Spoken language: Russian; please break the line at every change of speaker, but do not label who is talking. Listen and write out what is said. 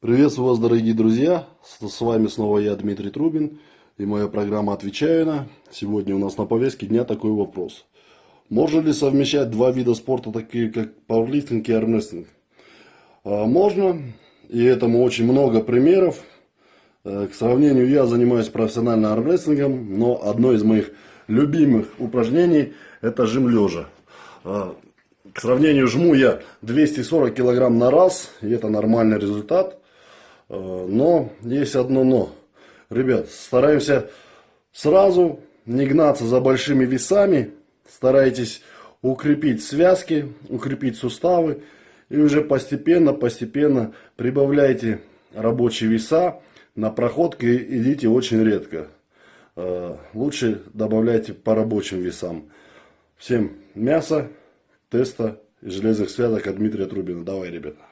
Приветствую вас, дорогие друзья! С вами снова я, Дмитрий Трубин, и моя программа «Отвечаю на». Сегодня у нас на повестке дня такой вопрос. Можно ли совмещать два вида спорта, такие как пауэрлифтинг и армрестлинг? А, можно, и этому очень много примеров. Э, К сравнению, я занимаюсь профессионально армрестлингом, но одно из моих любимых упражнений – это жим лежа. А, К сравнению, жму я 240 килограмм на раз, и это нормальный результат. Э, Но есть одно но. Ребят, стараемся сразу не гнаться за большими весами. Старайтесь укрепить связки, укрепить суставы. И уже постепенно, постепенно прибавляйте рабочие веса. На проходке идите очень редко. Э, Лучше добавляйте по рабочим весам. Всем мясо, теста и железных связок от Дмитрия Трубина. Давай, ребята.